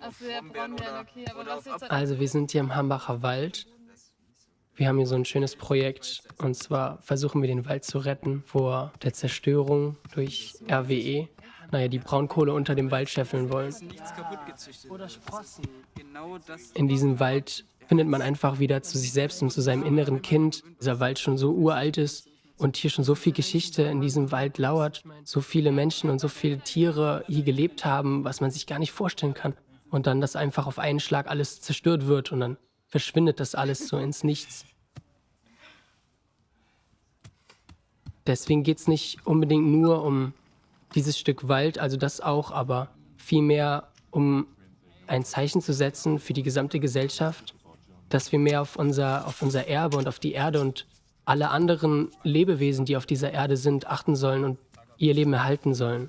Achso, ja, Brombeeren, okay. Aber was jetzt... Also wir sind hier im Hambacher Wald. Wir haben hier so ein schönes Projekt und zwar versuchen wir den Wald zu retten vor der Zerstörung durch RWE. Naja, die Braunkohle unter dem Wald scheffeln wollen. Oder Sprossen. In diesem Wald findet man einfach wieder zu sich selbst und zu seinem inneren Kind. Dieser Wald schon so uralt ist und hier schon so viel Geschichte in diesem Wald lauert, so viele Menschen und so viele Tiere hier gelebt haben, was man sich gar nicht vorstellen kann. Und dann, dass einfach auf einen Schlag alles zerstört wird und dann verschwindet das alles so ins Nichts. Deswegen geht es nicht unbedingt nur um dieses Stück Wald, also das auch, aber vielmehr um ein Zeichen zu setzen für die gesamte Gesellschaft, dass wir mehr auf unser, auf unser Erbe und auf die Erde und alle anderen Lebewesen, die auf dieser Erde sind, achten sollen und ihr Leben erhalten sollen.